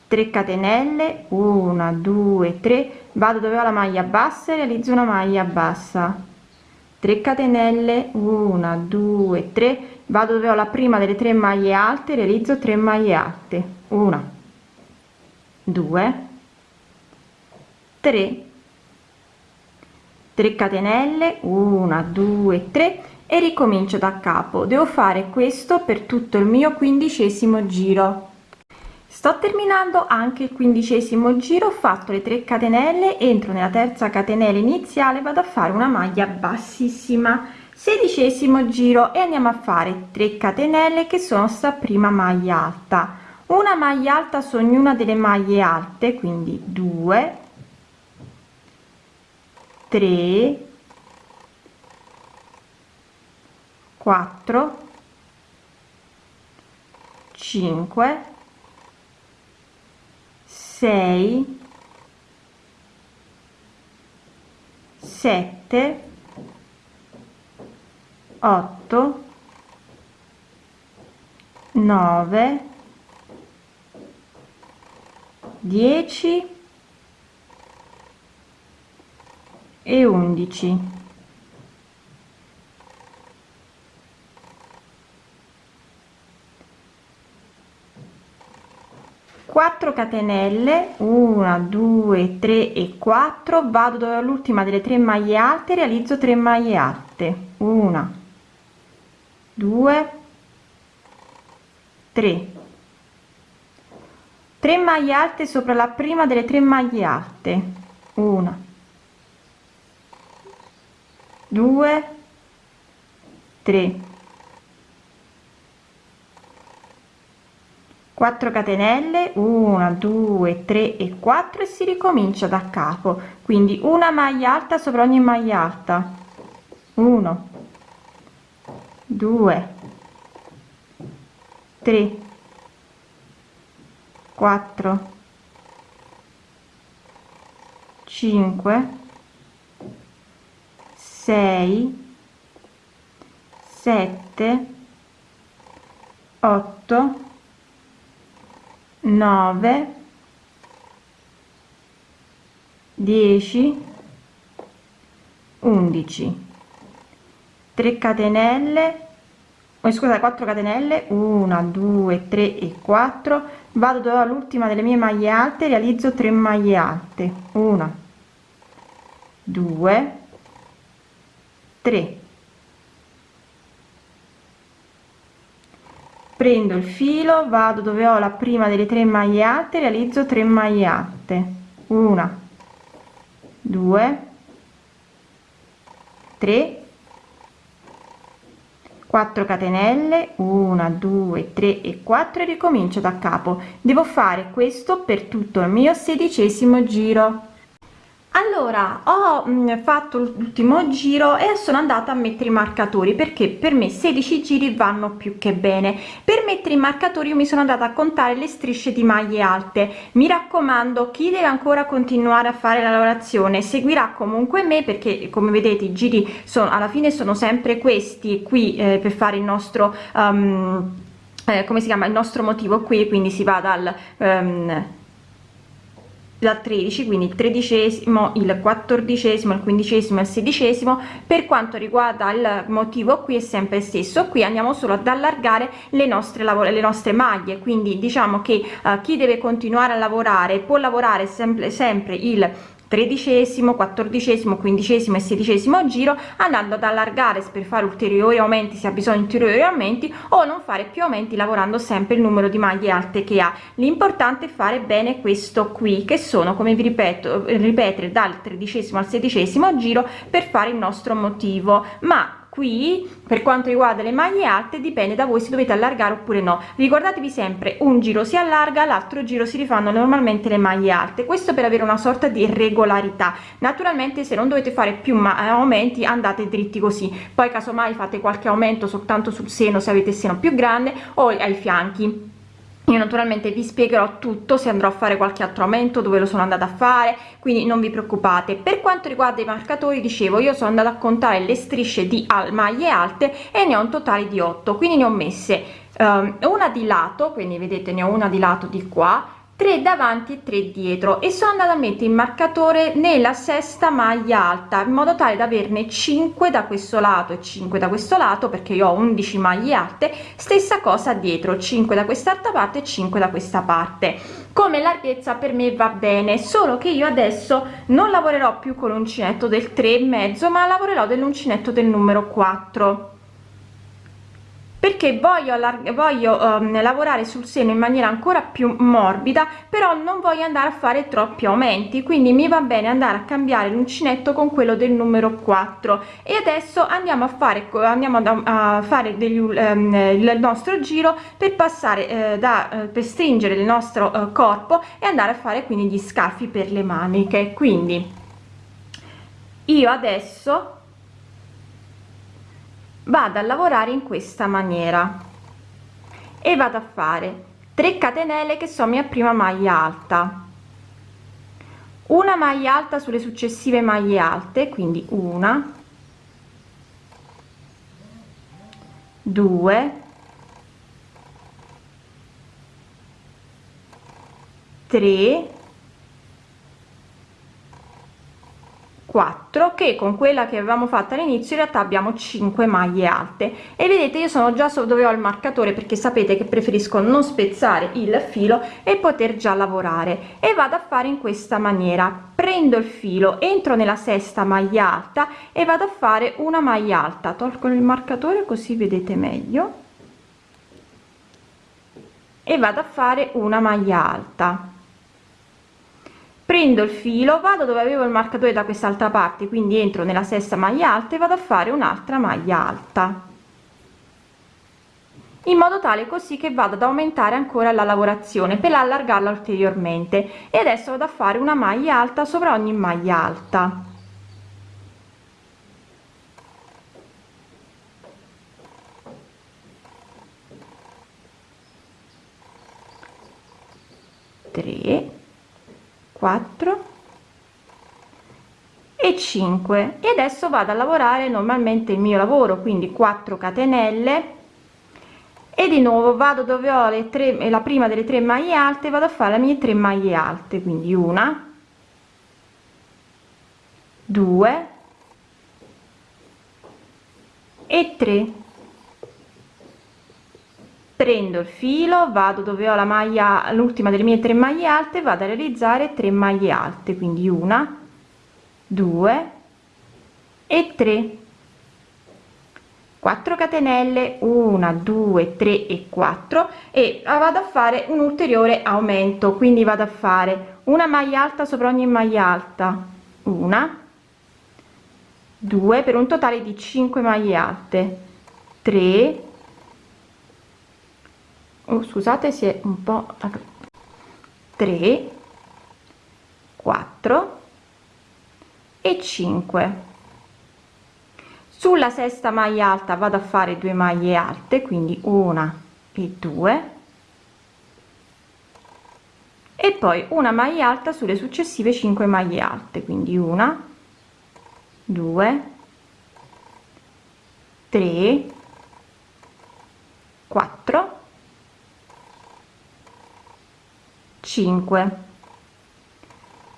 3 catenelle. 1 2 3 vado dove ho la maglia bassa e realizzo una maglia bassa. 3 catenelle. 1 2 3 vado dove ho la prima delle tre maglie alte realizzo 3 maglie alte. 1 2 3 3 catenelle 1 2 3 e ricomincio da capo. Devo fare questo per tutto il mio quindicesimo giro. Sto terminando anche il quindicesimo giro ho fatto le 3 catenelle entro nella terza catenella iniziale vado a fare una maglia bassissima. Sedicesimo giro e andiamo a fare 3 catenelle che sono sta prima maglia alta. Una maglia alta su ognuna delle maglie alte quindi 2 3 4 5 6 7 8 9 10 e 11
ok
4 catenelle 1 2 3 e 4 vado dove l'ultima delle tre maglie alte realizzo 3 maglie alte. 1 2 3 3 maglie alte sopra la prima delle tre maglie alte. 1 2 3 4 catenelle. 1 2 3 e 4 e si ricomincia da capo. Quindi una maglia alta sopra ogni maglia alta. 1 2 3 4 5 6 7 8 9 10 11 3 catenelle oh, scusa 4 catenelle 1 2 3 e 4 vado dove l'ultima delle mie maglie alte realizzo 3 maglie alte. 1 2 3 prendo il filo vado dove ho la prima delle tre maglie alte realizzo 3 maglie alte una 2 3 4 catenelle 1 2 3 e 4 e ricomincio da capo. Devo fare questo per tutto il mio sedicesimo giro allora ho mh, fatto l'ultimo giro e sono andata a mettere i marcatori perché per me 16 giri vanno più che bene. Per mettere i marcatori io mi sono andata a contare le strisce di maglie alte. Mi raccomando chi deve ancora continuare a fare la lavorazione seguirà comunque me perché come vedete i giri sono alla fine sono sempre questi qui eh, per fare il nostro um, eh, come si chiama il nostro motivo qui quindi si va dal um, dal 13 quindi il tredicesimo il quattordicesimo il quindicesimo il sedicesimo. Per quanto riguarda il motivo qui è sempre stesso. Qui andiamo solo ad allargare le nostre lavoro le nostre maglie. Quindi diciamo che uh, chi deve continuare a lavorare può lavorare sempre sempre il tredicesimo quattordicesimo quindicesimo e sedicesimo giro andando ad allargare per fare ulteriori aumenti se ha bisogno di ulteriori aumenti o non fare più aumenti lavorando sempre il numero di maglie alte che ha. L'importante è fare bene questo qui che sono come vi ripeto ripetere dal tredicesimo al sedicesimo giro per fare il nostro motivo. Ma qui per quanto riguarda le maglie alte dipende da voi se dovete allargare oppure no. Ricordatevi sempre un giro si allarga l'altro giro si rifanno normalmente le maglie alte. Questo per avere una sorta di regolarità. Naturalmente se non dovete fare più aumenti andate dritti così. Poi casomai fate qualche aumento soltanto sul seno se avete il seno più grande o ai fianchi io naturalmente vi spiegherò tutto se andrò a fare qualche altro aumento dove lo sono andata a fare quindi non vi preoccupate. Per quanto riguarda i marcatori dicevo io sono andata a contare le strisce di maglie alte e ne ho un totale di 8 quindi ne ho messe um, una di lato quindi vedete ne ho una di lato di qua 3 davanti e 3 dietro. E sono andata a mettere il marcatore nella sesta maglia alta in modo tale da averne 5 da questo lato e 5 da questo lato perché io ho 11 maglie alte stessa cosa dietro 5 da quest'altra parte e 5 da questa parte. Come larghezza per me va bene solo che io adesso non lavorerò più con l'uncinetto del 3 e mezzo ma lavorerò dell'uncinetto del numero 4 perché voglio, voglio um, lavorare sul seno in maniera ancora più morbida però non voglio andare a fare troppi aumenti quindi mi va bene andare a cambiare l'uncinetto con quello del numero 4 e adesso andiamo a fare andiamo a fare degli, um, il nostro giro per passare eh, da eh, per stringere il nostro eh, corpo e andare a fare quindi gli scaffi per le maniche. Quindi io adesso vado a lavorare in questa maniera. E vado a fare 3 catenelle che sono mia prima maglia alta. Una maglia alta sulle successive maglie alte quindi una due tre 4 che con quella che avevamo fatto all'inizio in realtà abbiamo 5 maglie alte. E vedete io sono già dove ho il marcatore perché sapete che preferisco non spezzare il filo e poter già lavorare. E vado a fare in questa maniera. Prendo il filo entro nella sesta maglia alta e vado a fare una maglia alta. Tolgo il marcatore così vedete meglio. E vado a fare una maglia alta prendo il filo vado dove avevo il marcatore da quest'altra parte quindi entro nella sesta maglia alta e vado a fare un'altra maglia alta. In modo tale così che vado ad aumentare ancora la lavorazione per allargarla ulteriormente. E adesso vado a fare una maglia alta sopra ogni maglia alta. 3 4 e 5 e adesso vado a lavorare normalmente il mio lavoro quindi 4 catenelle. E di nuovo vado dove ho le tre la prima delle tre maglie alte vado a fare le mie tre maglie alte quindi una 2 e 3 prendo il filo vado dove ho la maglia l'ultima delle mie tre maglie alte vado a realizzare 3 maglie alte quindi una 2 e 3 4 catenelle 1 2 3 e 4 e vado a fare un ulteriore aumento quindi vado a fare una maglia alta sopra ogni maglia alta una 2 per un totale di 5 maglie alte 3 oh, scusate si è un po 3 4 e 5 sulla sesta maglia alta vado a fare due maglie alte quindi una e due. E poi una maglia alta sulle successive 5 maglie alte quindi una 2 3 4 5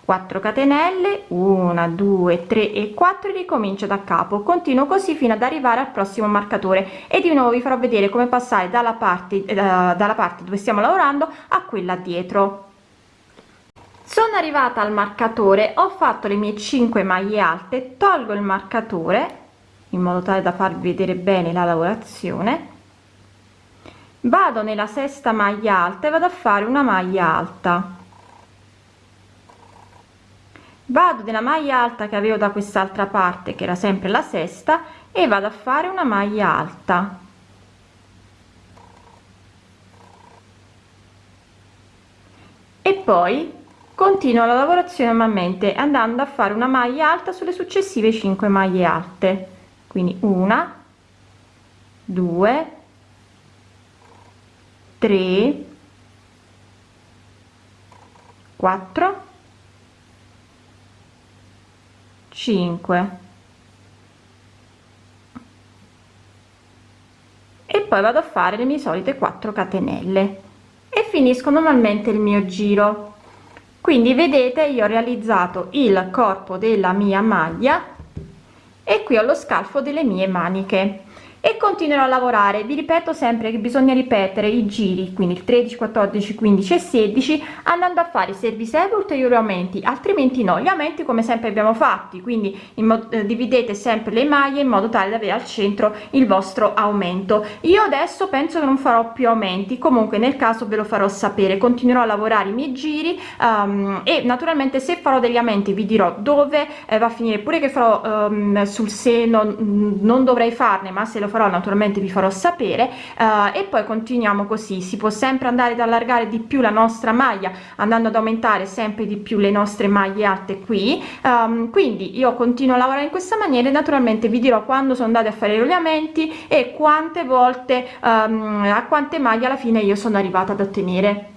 4 catenelle 1 2 3 e 4 ricomincio da capo. Continuo così fino ad arrivare al prossimo marcatore. E di nuovo vi farò vedere come passare dalla parte eh, dalla parte dove stiamo lavorando a quella dietro. Sono arrivata al marcatore ho fatto le mie 5 maglie alte tolgo il marcatore in modo tale da farvi vedere bene la lavorazione vado nella sesta maglia alta e vado a fare una maglia alta. Vado nella maglia alta che avevo da quest'altra parte che era sempre la sesta e vado a fare una maglia alta. E poi continuo la lavorazione normalmente andando a fare una maglia alta sulle successive 5 maglie alte. Quindi una 2 3 4 5 e poi vado a fare le mie solite 4 catenelle. E finisco normalmente il mio giro. Quindi vedete io ho realizzato il corpo della mia maglia e qui ho lo scalfo delle mie maniche e continuerò a lavorare. Vi ripeto sempre che bisogna ripetere i giri quindi il 13 14 15 e 16 andando a fare service ulteriori aumenti altrimenti no. Gli aumenti come sempre abbiamo fatti quindi eh, dividete sempre le maglie in modo tale da avere al centro il vostro aumento. Io adesso penso che non farò più aumenti comunque nel caso ve lo farò sapere. Continuerò a lavorare i miei giri um, e naturalmente se farò degli aumenti vi dirò dove eh, va a finire. Pure che farò um, sul seno non dovrei farne ma se lo farò naturalmente vi farò sapere uh, e poi continuiamo così. Si può sempre andare ad allargare di più la nostra maglia andando ad aumentare sempre di più le nostre maglie alte qui. Um, quindi io continuo a lavorare in questa maniera e naturalmente vi dirò quando sono andate a fare i rogliamenti e quante volte um, a quante maglie alla fine io sono arrivata ad ottenere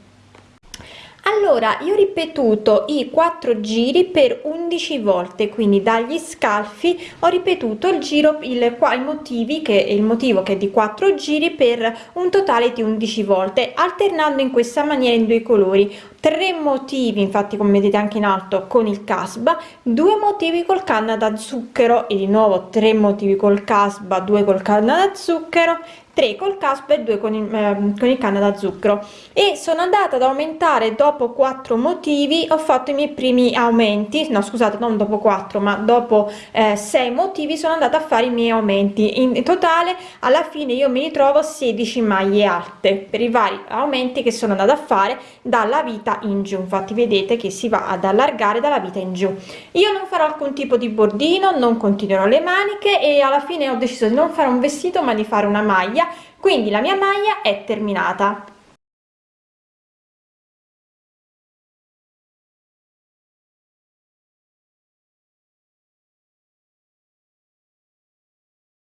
allora io ho ripetuto i quattro giri per 11 volte quindi dagli scalfi ho ripetuto il giro il qua i motivi che il motivo che è di quattro giri per un totale di 11 volte alternando in questa maniera in due colori. Tre motivi infatti come vedete anche in alto con il casba. Due motivi col canna da zucchero e di nuovo tre motivi col casba due col canna da zucchero 3 col caspa e 2 con il, eh, con il canna da zucchero. E sono andata ad aumentare dopo 4 motivi ho fatto i miei primi aumenti. No scusate non dopo 4 ma dopo eh, 6 motivi sono andata a fare i miei aumenti. In totale alla fine io mi ritrovo 16 maglie alte per i vari aumenti che sono andata a fare dalla vita in giù. Infatti vedete che si va ad allargare dalla vita in giù. Io non farò alcun tipo di bordino non continuerò le maniche e alla fine ho deciso di non fare un vestito ma di fare una maglia quindi la mia maglia è terminata